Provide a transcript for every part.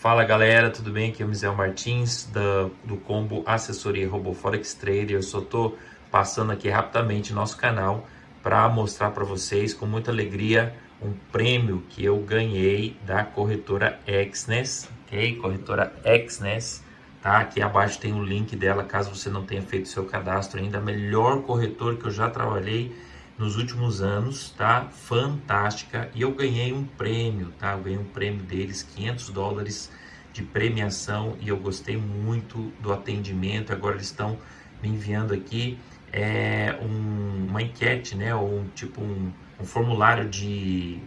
Fala galera, tudo bem? Aqui é o Mizel Martins da, do Combo Assessoria Robô Forex Trader. Eu só estou passando aqui rapidamente nosso canal para mostrar para vocês com muita alegria um prêmio que eu ganhei da corretora Exness, ok? Corretora Exness, tá? Aqui abaixo tem o link dela caso você não tenha feito seu cadastro ainda. Melhor corretora que eu já trabalhei nos últimos anos, tá? Fantástica. E eu ganhei um prêmio, tá? Eu ganhei um prêmio deles, 500 dólares de premiação e eu gostei muito do atendimento. Agora eles estão me enviando aqui é, um, uma enquete, né? Ou um, tipo um, um formulário de,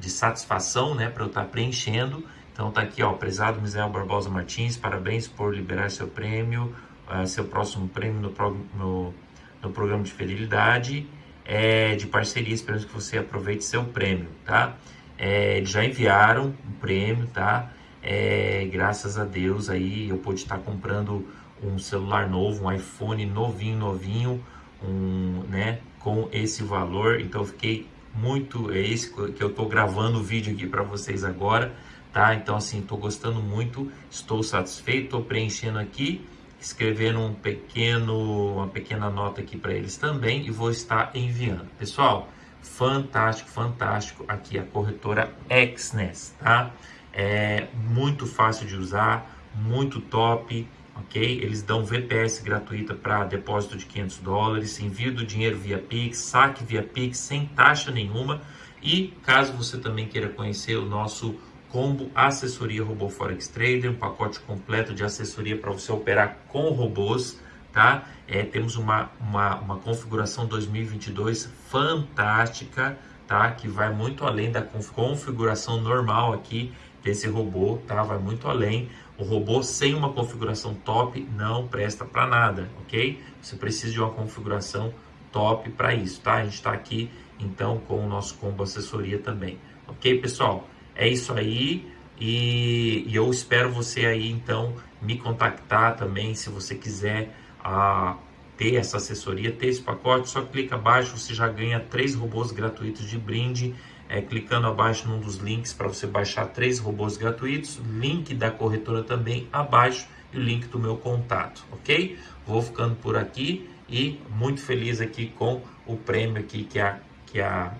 de satisfação, né? Para eu estar tá preenchendo. Então tá aqui, ó, prezado Misael Barbosa Martins, parabéns por liberar seu prêmio, uh, seu próximo prêmio no, no, no programa de fidelidade é, de parceria. Esperamos que você aproveite seu prêmio, tá? É, eles já enviaram o prêmio, tá? É, graças a Deus aí eu pude estar comprando um celular novo, um iPhone novinho, novinho, um, né? Com esse valor. Então fiquei muito, é esse que eu estou gravando o vídeo aqui para vocês agora, tá? Então assim, estou gostando muito, estou satisfeito, estou preenchendo aqui escrevendo um pequeno, uma pequena nota aqui para eles também e vou estar enviando. Pessoal, fantástico, fantástico aqui a corretora Exness, tá? É muito fácil de usar, muito top, ok? Eles dão VPS gratuita para depósito de 500 dólares, envio do dinheiro via Pix, saque via Pix sem taxa nenhuma. E caso você também queira conhecer o nosso combo assessoria robô Forex Trader, um pacote completo de assessoria para você operar com robôs, tá? É, temos uma, uma, uma configuração 2022 fantástica, tá? Que vai muito além da configuração normal aqui desse robô, tá? Vai muito além. O robô sem uma configuração top não presta para nada, ok? Você precisa de uma configuração top para isso, tá? A gente está aqui então com o nosso combo assessoria também, ok, pessoal? É isso aí. E, e eu espero você aí, então, me contactar também, se você quiser a, ter essa assessoria, ter esse pacote. Só clica abaixo, você já ganha três robôs gratuitos de brinde. É, clicando abaixo num dos links para você baixar três robôs gratuitos, link da corretora também abaixo e o link do meu contato, ok? Vou ficando por aqui e muito feliz aqui com o prêmio aqui que a, que a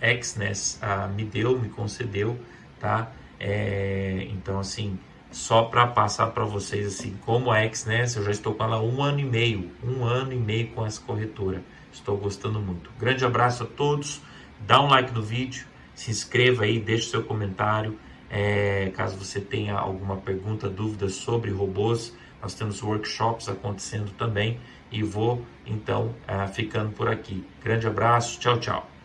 Exness ah, me deu, me concedeu tá? É, então, assim, só para passar para vocês, assim, como a Xness, eu já estou com ela um ano e meio, um ano e meio com essa corretora. Estou gostando muito. Grande abraço a todos, dá um like no vídeo, se inscreva aí, deixe seu comentário. É, caso você tenha alguma pergunta, dúvida sobre robôs, nós temos workshops acontecendo também e vou então uh, ficando por aqui. Grande abraço, tchau, tchau.